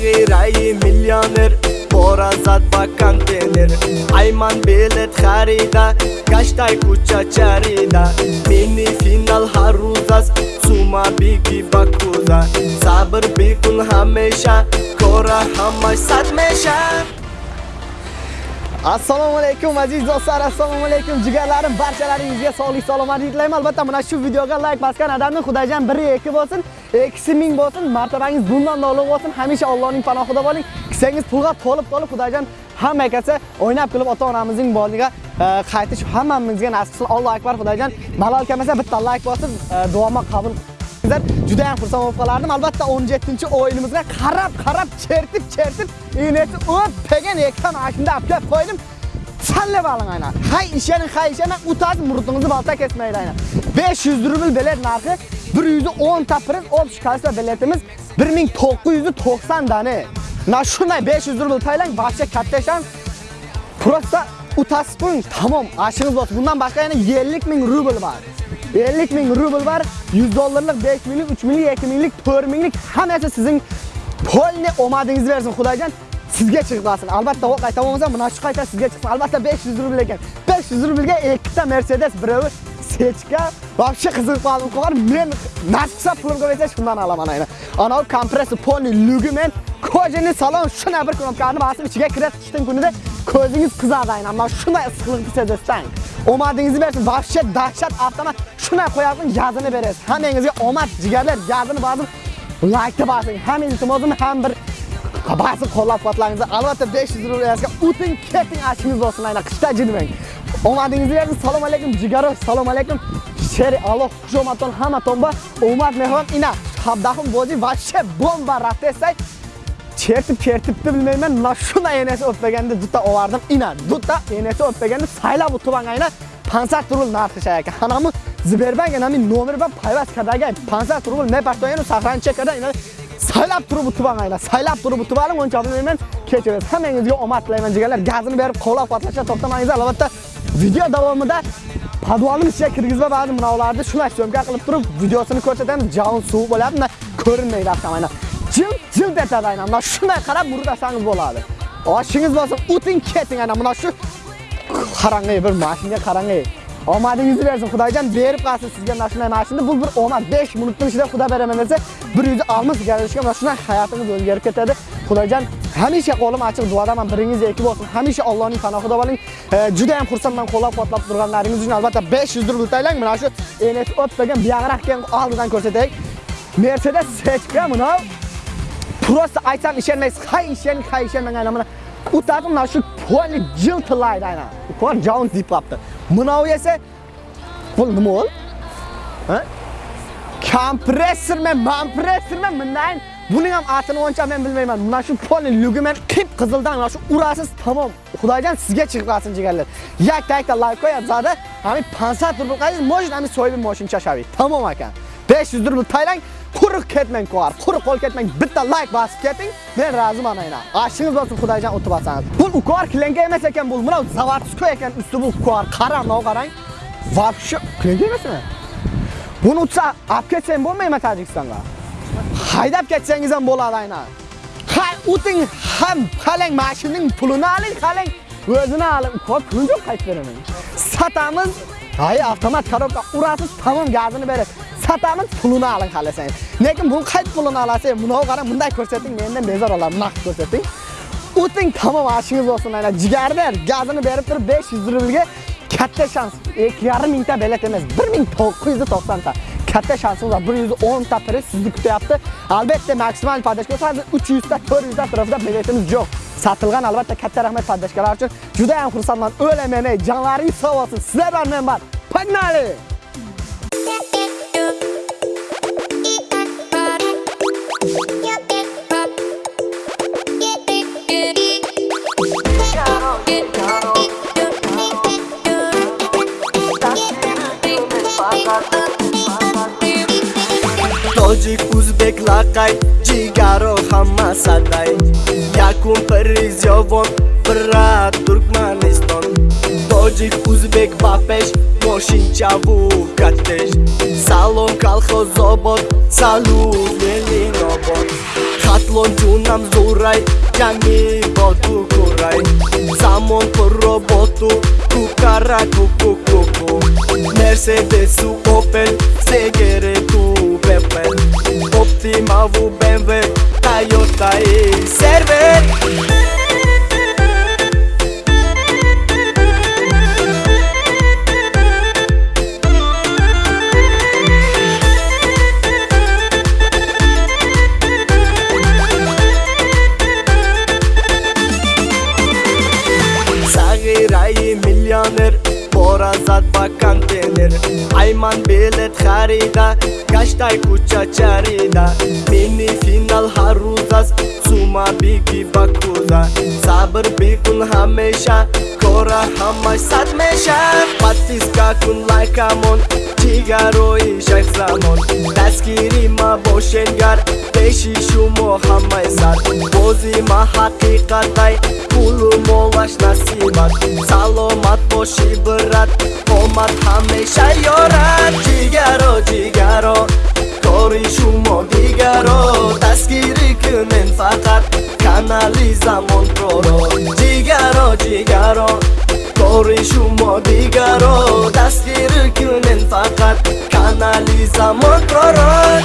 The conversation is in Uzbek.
غیره میلیونر بارا زد با کانتینر ایمان بیلت خریده گشتای کوچه چریده مینی فینال هر روز است سوما بیگی با کوزه صبر بیکن همیشه کاره همش صد میشه assalomu alaykum aziz do'stlar assalomu alaykum jigarlarim barchalaringizga sog'lik salomatlik tilayman albatta mana shu videoga layk bosgan odamni xudojon biri ikki bo'lsin ikkisi ming bo'lsin martabangiz bundan ulug' bo'lsin. Hamisha allohning panohida bo'ling. Kisangiz pulga to'lib to'lib xudojon hamma akasi o'ynab kulib ota onamizning boliga e, qaytish hammamizga nasib qilsin. Allohu akbar xudojon malol kelmasa bitta layk bosib e, duomi qabul sizlar judayam xursand bo'lib qolardim albatta 17 o'yinimizga qarab qarab chertib chertib iynatib o'ppagan ekran ashunda aplab qo'ydim salla balın aynen. Hay işenin hay işenin utazın murutunuzu balta kesmeyin aynen. 500 rubl bilet narkı, 110 tapırız, opş kalsa biletimiz 1990 tane. Na şunay 500 rubl taylan bahçe katleşen prosta utaspın tamam aşınız olsun. Bundan başka yani 50 bin rubl var. 50 ming rubl bor 100 dollarlik 5 minglik 3 minglik 2 minglik 4 minglik hammasi sizning polni omadingizni bersin xudojon sizga chiqmasin. Albatta oq qayta bo'lmasa mana shu qayta sizga chiqsin. Albatta 500 rubl ekan. 500 rublga ikkita mercedes birovi sechka вообще qiziq qoldim qo'yar men nasib qilsa pulim ko'paysa shundan olaman aynan anavi kompressor polni lugi men kojani salon shuna bir knopkani basib ichiga kirib qishdan kunida Közünüz kızardayın ama şuna sıkıntı sedesten. Omadığınızı versin, vahşet, dahşet atlama şuna koyarsın yazını veririz. Hem elinize omad, ciğerler yazını basın, like'ı basın. Hem iltimozun hem bir basın kollab kuvvetlerinizi. Albatta 500 liraya utin ketin aşkınız olsun aynen kışta cinmeyin. Omadığınızı versin, salam aleyküm ciğeroş, salam aleyküm. Şeri Allah kuşomaton hamaton ba, omad mehvan ina. Habdahım bozi vahşet bomba rahat etsay çertip çertipti bilmeyim ben la şuna yenesi öpbegende dutta olardım ina dutta yenesi öpbegende sayla bu tuvangayla pansar turul nartışayak hanamı ziberben genami nomir ben payvas kadagay pansar turul ne başlayenu sahran çekada ina saylab turib utibanglar saylab turib utibarim uncha bilmayman kechirasiz hammangizga omad tilayman jigarlar gazini berib qo'llab quvvatlashdan to'xtamangizlar albatta video davomida podvalni ichiga kirgizma ba'zi minolarni shunday syomka qilib turib videosini ko'rsatamiz javon suv bo'ladi ko'rinmaydi avtomobil jild jild etadi aynan mana shunday qarab murdasangiz bo'ladi. Oshingiz bo'lsin o'ting keting aynan mana shu qarangay bir mashinaga qarang'i. Omadingizni bersin xudojon berib qolsin sizga mana shunday mashina. Bu bir omad 5 minutning ichida xudo beraman desa 160 garajga mana shunday hayotingiz o'zgarib ketadi. Xudojon hamisha qo'lim ochiq duodaman biringiz eki bo'lsin hamisha Allohning panohida bo'ling e, juda ham xursandman qo'llab quvvatlab turganlaringiz uchun albatta 500 rubl taylang. Mana shu enet o'tmagan buyog'roq keyin oldidan ko'rsataylik. Mercedes Sechka mana Просто aytsam ishonmaysiz. Hay ishon, hay ishonmagan mana o'tadi mana shu poli jiltilaydi aynan. Ko'r jon diplabdi. Mana esa pul nima bo'l? Ha? Kompressormi, mampressormi, bundan buning ham atini oncha men bilmayman. Mana shu poli lugimen qip qizildan mana shu urasiz tamom. Xudojon sizga chiqib jigarlar. Yakta yakta like qo'yib zada, hami 500 rubl qaysiz moshin hami so'yib moshin chashavi. Tamom ekan. 500 rubl taylang quruq ketmang qo'ar quruq qo'l ketmang bitta like bosib keting. Men roziman aynan ashingiz bo'lsin xudojon o'tib olsangiz bu ukor klenga emas ekan bu mana zavodskoy ekan. Usti bu ukor qarang mana qarang вообще klenga emasmi buni utsa olib ketsang bo'lmaymi tojikistonga? Haydab ketsangiz ham bo'ladi aynan. Hay o'ting ham qalang mashinaning pulini oling qalang o'zini oling ukor pulini yo'q qaytib beraman. Satamiz. Hay avtomat korobka urasiz tamom gazini berasiz satamiz pulini oling xohlasangiz lekin bu qayt pulini olasiz bunday qarang bunday ko'rsating mendan bezor olam naqd ko'rsating. O'ting tamom ashingiz bo'lsin ana jigarlar gazini berib turib 500 rublga katta shans 2,5 mingta bilet emas 1990 ta. Katta shansimiz bor 110 ta priz sizni kutyapti. Albatta maksimal podashka hozir 300 ta 400 ta atrofida biletimiz yo'q. Satilgan albatta katta rahmat podashkalar uchun. Juda ham xursandman o'laman ey jonlaringiz sog' bo'lsin. Sizlar bilan men bor погнали еклакай ҷигаро ҳама садай якум париз ёвон брат туркманистон тоҷик узбек ба пеш мошинчаву каттеш салом калхозобод салу мелинобод хатлон ҷунам зурай ҷами боду курай замон пурроботу кукара кукукуку мерседесу опел сегере ту бепел Optim, Avu, BMW, Toyota i server Milyoner որազատ բական տեներ Այման բելետ խարիդա, կաշտայ կուչա չարիդա Մինի ֆինալ հարուզաս, ծումա բիգի բակուզա Սաբր բիկուն համեշա, кора ҳамаш сад меша подписка кун лайкамон ҷигарои шайхзамон дастгири ма бошенгар пеши шумо ҳамаи сар бози ма ҳақиқатай пулу молаш насибат. Саломат боши брат омад ҳамеша ёрад. Ҷигаро ҷигаро кори шумо analiza montroro Cigaro cigaro Korishu shumo digaro Dastgiri kunin fakat Kanaliza montroro